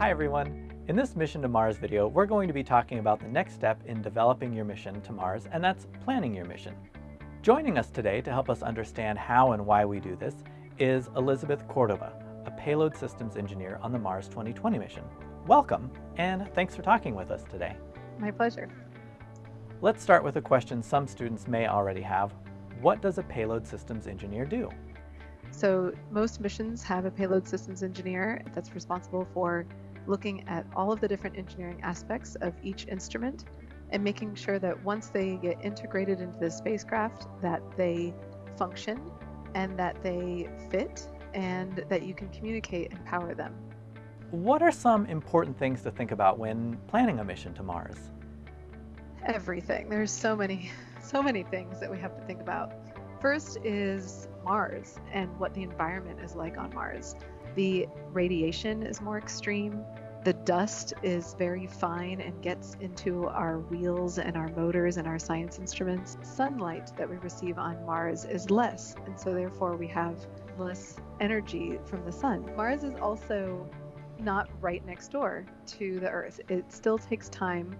Hi everyone. In this Mission to Mars video, we're going to be talking about the next step in developing your mission to Mars, and that's planning your mission. Joining us today to help us understand how and why we do this is Elizabeth Cordova, a payload systems engineer on the Mars 2020 mission. Welcome, and thanks for talking with us today. My pleasure. Let's start with a question some students may already have. What does a payload systems engineer do? So most missions have a payload systems engineer that's responsible for looking at all of the different engineering aspects of each instrument and making sure that once they get integrated into the spacecraft that they function and that they fit and that you can communicate and power them. What are some important things to think about when planning a mission to Mars? Everything. There's so many, so many things that we have to think about. First is Mars and what the environment is like on Mars. The radiation is more extreme. The dust is very fine and gets into our wheels and our motors and our science instruments. Sunlight that we receive on Mars is less, and so therefore we have less energy from the sun. Mars is also not right next door to the Earth. It still takes time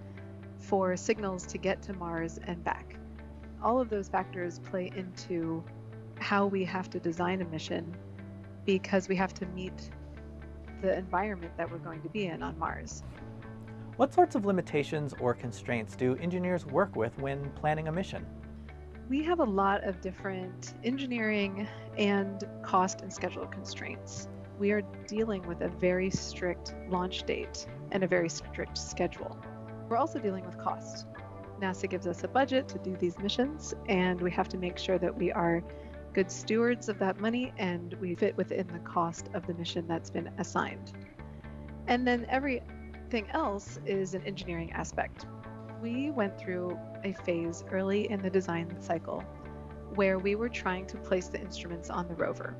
for signals to get to Mars and back. All of those factors play into how we have to design a mission because we have to meet the environment that we're going to be in on Mars. What sorts of limitations or constraints do engineers work with when planning a mission? We have a lot of different engineering and cost and schedule constraints. We are dealing with a very strict launch date and a very strict schedule. We're also dealing with cost. NASA gives us a budget to do these missions, and we have to make sure that we are good stewards of that money and we fit within the cost of the mission that's been assigned. And then everything else is an engineering aspect. We went through a phase early in the design cycle where we were trying to place the instruments on the rover.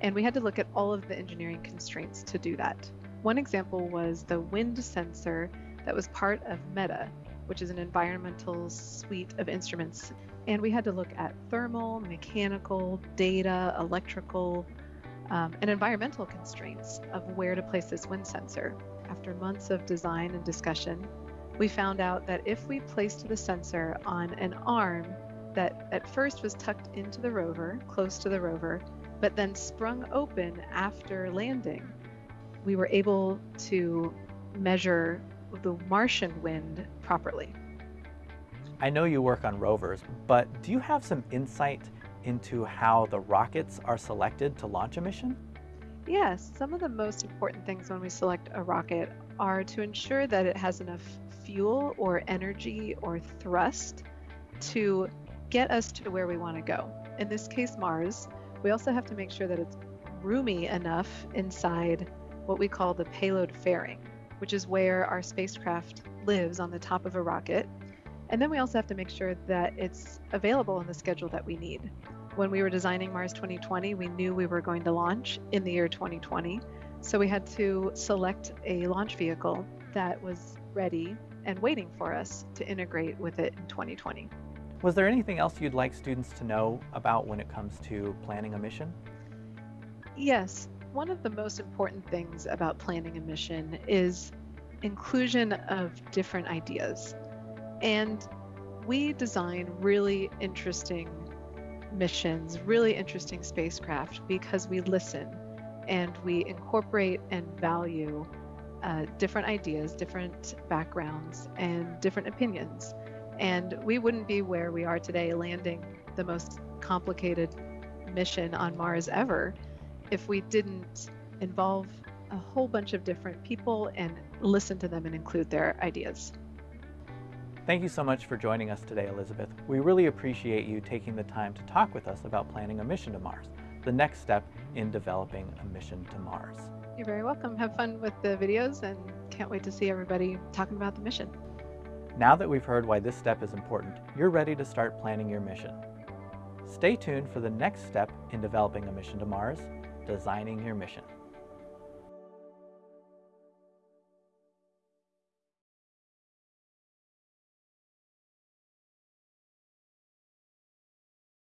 And we had to look at all of the engineering constraints to do that. One example was the wind sensor that was part of MEDA, which is an environmental suite of instruments and we had to look at thermal, mechanical, data, electrical, um, and environmental constraints of where to place this wind sensor. After months of design and discussion, we found out that if we placed the sensor on an arm that at first was tucked into the rover, close to the rover, but then sprung open after landing, we were able to measure the Martian wind properly. I know you work on rovers, but do you have some insight into how the rockets are selected to launch a mission? Yes, some of the most important things when we select a rocket are to ensure that it has enough fuel or energy or thrust to get us to where we want to go. In this case, Mars. We also have to make sure that it's roomy enough inside what we call the payload fairing, which is where our spacecraft lives on the top of a rocket and then we also have to make sure that it's available in the schedule that we need. When we were designing Mars 2020, we knew we were going to launch in the year 2020. So we had to select a launch vehicle that was ready and waiting for us to integrate with it in 2020. Was there anything else you'd like students to know about when it comes to planning a mission? Yes. One of the most important things about planning a mission is inclusion of different ideas. And we design really interesting missions, really interesting spacecraft because we listen and we incorporate and value uh, different ideas, different backgrounds, and different opinions. And we wouldn't be where we are today, landing the most complicated mission on Mars ever, if we didn't involve a whole bunch of different people and listen to them and include their ideas. Thank you so much for joining us today, Elizabeth. We really appreciate you taking the time to talk with us about planning a mission to Mars, the next step in developing a mission to Mars. You're very welcome. Have fun with the videos and can't wait to see everybody talking about the mission. Now that we've heard why this step is important, you're ready to start planning your mission. Stay tuned for the next step in developing a mission to Mars, designing your mission.